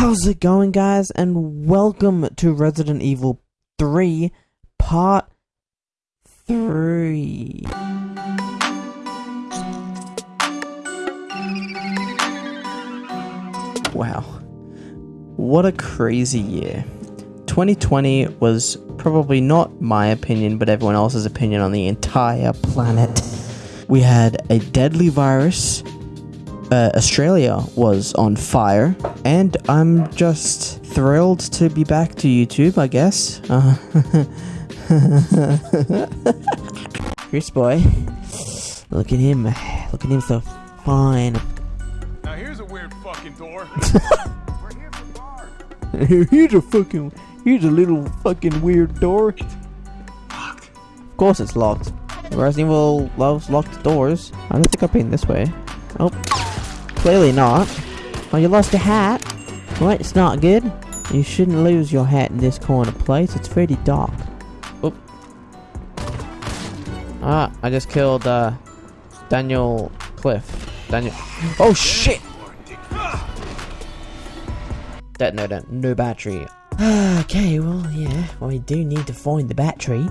How's it going, guys? And welcome to Resident Evil 3 Part 3. Wow. What a crazy year. 2020 was probably not my opinion, but everyone else's opinion on the entire planet. We had a deadly virus. Uh, Australia was on fire, and I'm just thrilled to be back to YouTube, I guess. Uh, Chris boy, look at him, look at him so fine. Now here's a weird fucking door. we're Here's a fucking, here's a little fucking weird door. Locked. Of course it's locked. Resident Evil loves locked doors. I don't think I've been this way. Oh, clearly not. Oh, you lost a hat. What? It's not good. You shouldn't lose your hat in this corner place. It's pretty dark. Oop. Ah, I just killed uh, Daniel Cliff. Daniel. Oh shit! Detonator, no battery. okay, well, yeah, well, we do need to find the battery.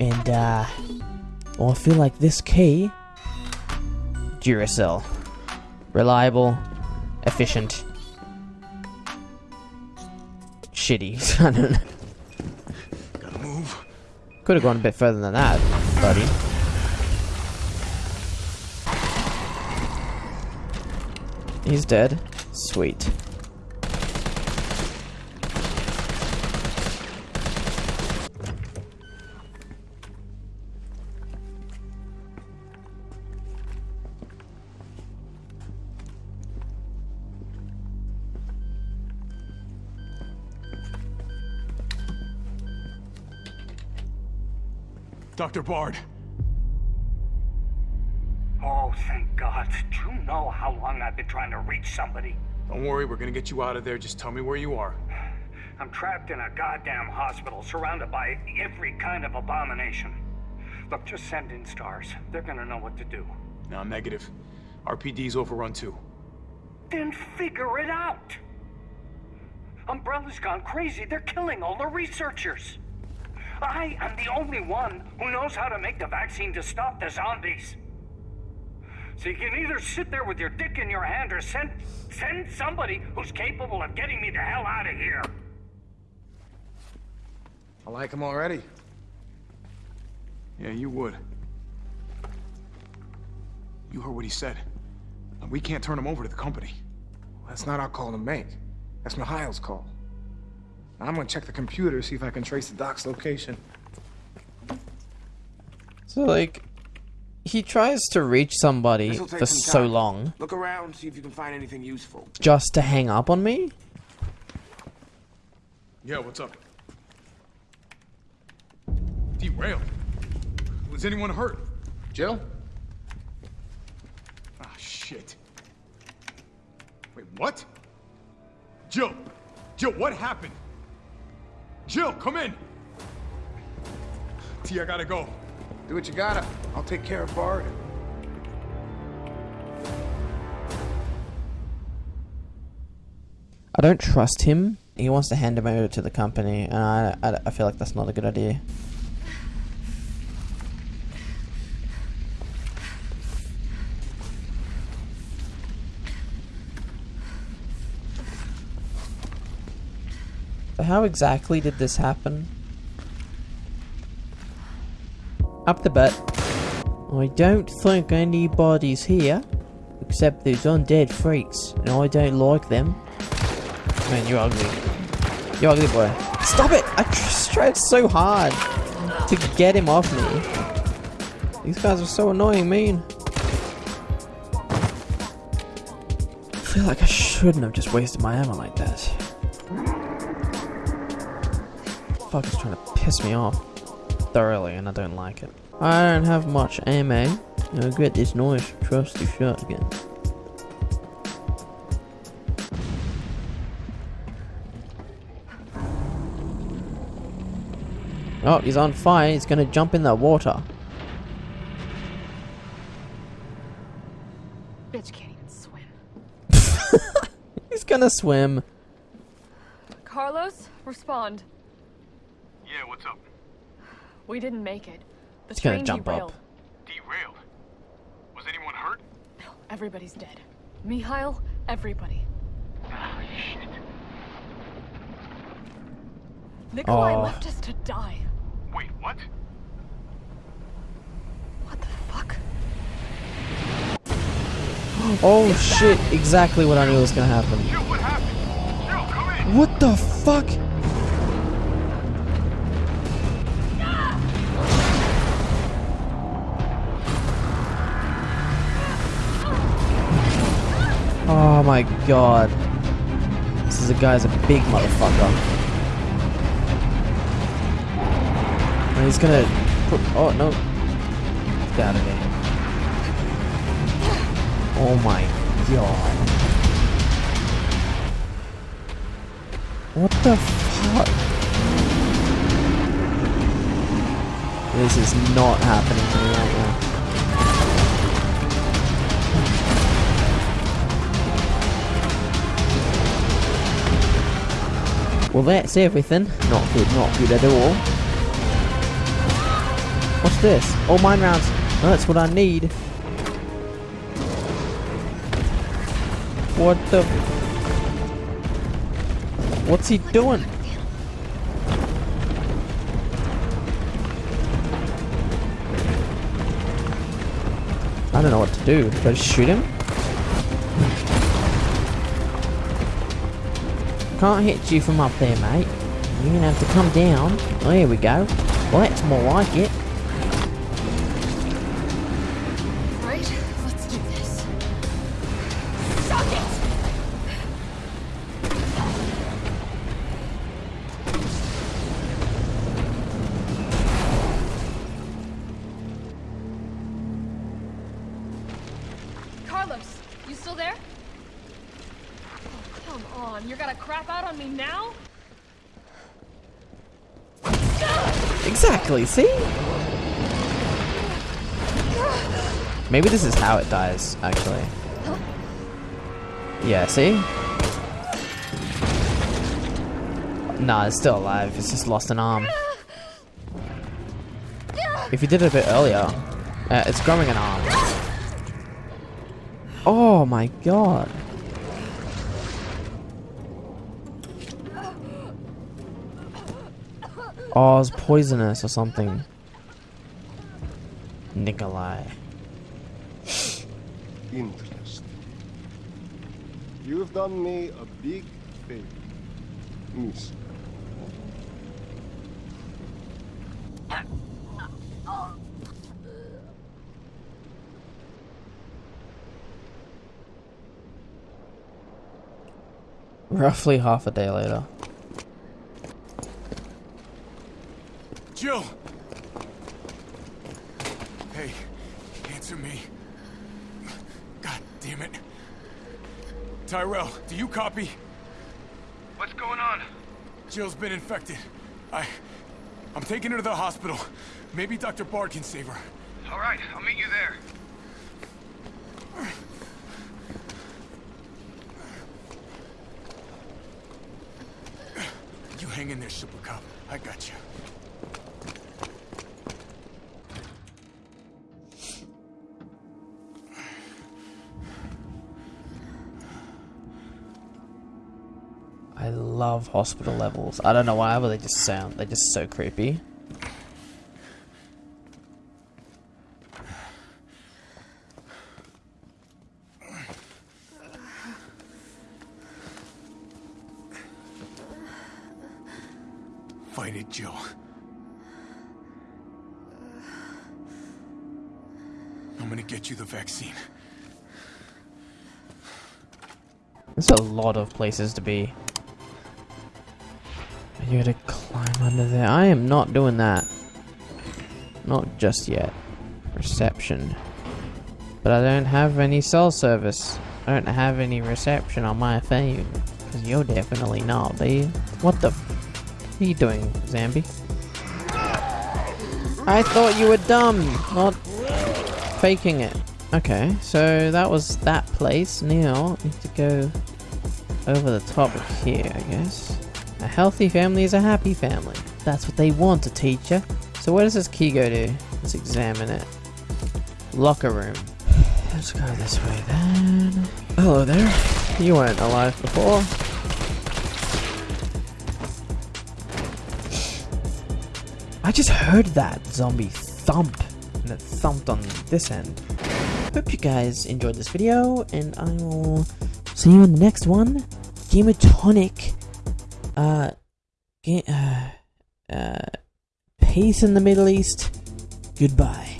And, uh, well, I feel like this key. Duracell. Reliable, efficient. Shitty. I don't know. Gotta move. Could have gone a bit further than that, buddy. He's dead. Sweet. Dr. Bard. Oh, thank God. Do you know how long I've been trying to reach somebody? Don't worry, we're gonna get you out of there. Just tell me where you are. I'm trapped in a goddamn hospital, surrounded by every kind of abomination. Look, just send in stars. They're gonna know what to do. No, negative. RPD's overrun too. Then figure it out! Umbrella's gone crazy. They're killing all the researchers. I am the only one who knows how to make the vaccine to stop the zombies. So you can either sit there with your dick in your hand or send send somebody who's capable of getting me the hell out of here. I like him already. Yeah, you would. You heard what he said. We can't turn him over to the company. That's not our call to make. That's Mikhail's call. Now I'm gonna check the computer, see if I can trace the doc's location. So, like, he tries to reach somebody for some so time. long Look around, see if you can find anything useful. just to hang up on me? Yeah, what's up? Derailed. Was anyone hurt? Jill? Ah, shit. Wait, what? Jill! Jill, what happened? Jill, come in! T, I gotta go. Do what you gotta. I'll take care of Bard. I don't trust him. He wants to hand him over to the company, and I, I, I feel like that's not a good idea. How exactly did this happen? Up the butt. I don't think anybody's here, except those undead freaks, and I don't like them. Man, you're ugly. You're ugly boy. Stop it! I tr- tried so hard to get him off me. These guys are so annoying, mean. I feel like I shouldn't have just wasted my ammo like that. Fuck is trying to piss me off thoroughly, and I don't like it. I don't have much ammo. I get this nice trusty shotgun. Oh, he's on fire. He's gonna jump in the water. Bitch can't even swim. He's gonna swim. Carlos, respond. Yeah, what's up? We didn't make it. The It's gonna train jump derailed. up. Derailed. Was anyone hurt? No, Everybody's dead. Mikhail, everybody. Oh, shit. Nikolai Aw. left us to die. Wait, what? What the fuck? Oh shit, exactly what I knew was gonna happen. Jill, what happened? Jill, come in! What the fuck? Oh my god. This is a guy's a big motherfucker. And he's gonna put oh no. Get out of here. Oh my god. What the fuck? This is not happening to Well, that's everything. Not good, not good at all. What's this? Oh, mine rounds. Oh, that's what I need. What the? What's he doing? I don't know what to do. Do I just shoot him? Can't hit you from up there, mate. You're gonna have to come down. Oh, There we go. Well, that's more like it. Right? Let's do this. It! Carlos, you still there? Come on. You're gonna crap out on me now? Exactly, see? Maybe this is how it dies, actually. Yeah, see? Nah, it's still alive. It's just lost an arm. If you did it a bit earlier, uh, it's growing an arm. Oh my god. Oh, it's poisonous or something. Nikolai. interest. You've done me a big favor, miss. Roughly half a day later. Jill! Hey, answer me. God damn it. Tyrell, do you copy? What's going on? Jill's been infected. I... I'm taking her to the hospital. Maybe Dr. Bard can save her. All right, I'll meet you there. You hang in there, Super Cop. I got you. I love hospital levels. I don't know why, but they just sound, they're just so creepy. Fight it, Jill. I'm gonna get you the vaccine. There's a lot of places to be. You gotta climb under there. I am not doing that. Not just yet. Reception. But I don't have any cell service. I don't have any reception on my phone. Because you're definitely not, you? What the What are you doing, Zambi? I thought you were dumb, not faking it. Okay, so that was that place. Now, need to go over the top of here, I guess. A healthy family is a happy family. That's what they want to teach you. So where does this key go to? Let's examine it. Locker room. Let's go this way then. Hello there. You weren't alive before. I just heard that zombie thump. And it thumped on this end. Hope you guys enjoyed this video, and I will see you in the next one. Gamatonic. Uh, uh, uh, peace in the Middle East. Goodbye.